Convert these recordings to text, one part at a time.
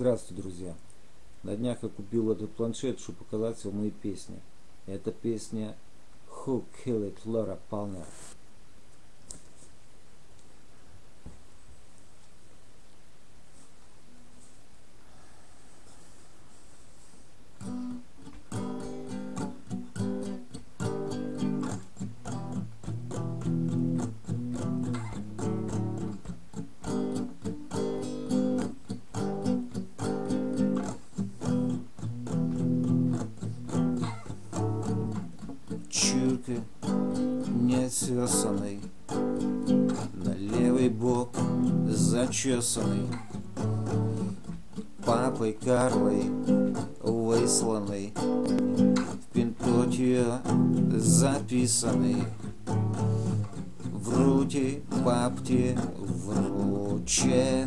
Здравствуйте, друзья! На днях я купил этот планшет, чтобы показать вам мои песни. Это песня Who Killed Laura Palmer. Чурка неотесанный, На левый бок зачесанный, Папой Карлой высланный, В пинтоте записанный, В руте бабте врученный.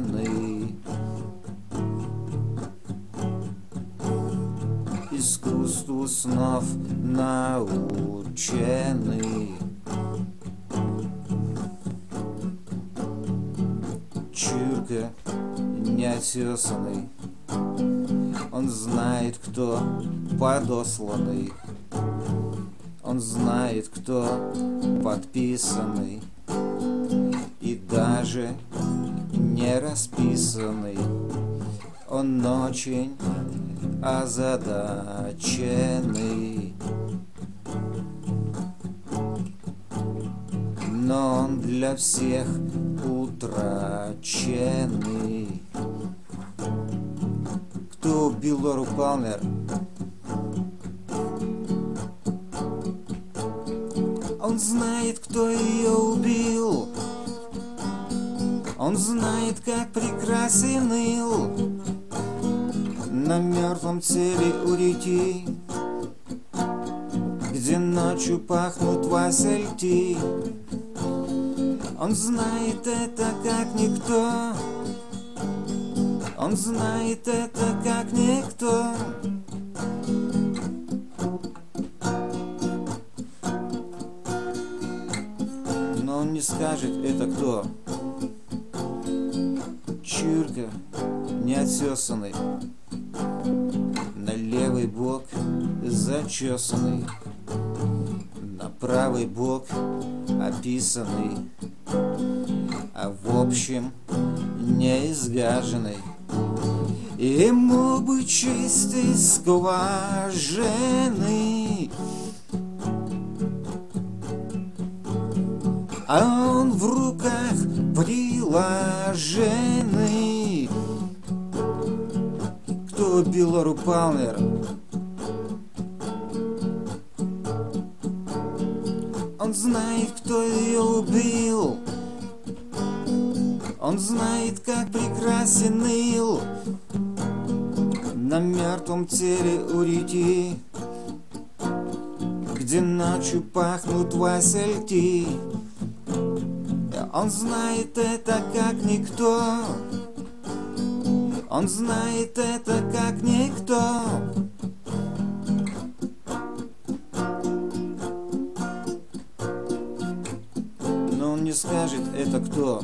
Искусству снов научены. Чурка неотесанный, он знает, кто подосланный, он знает, кто подписанный и даже не расписанный. Он очень озадаченный. Но он для всех утраченный. Кто убил Лору Палмер? Он знает, кто ее убил. Он знает, как прекрасен ил на мертвом теле у реки, Где ночью пахнут васильки. Он знает это как никто, Он знает это как никто. Но он не скажет это кто. Чурка неотесанный зачесанный, на правый бок описанный, а в общем не изгаженный. Ему бы чистой скважины, а он в руках приложенный убил Лору Палмер? Он знает, кто ее убил. Он знает, как прекрасен Ил На мертвом теле у реки Где ночью пахнут васильки Он знает это, как никто он знает это как никто. Не скажет это кто.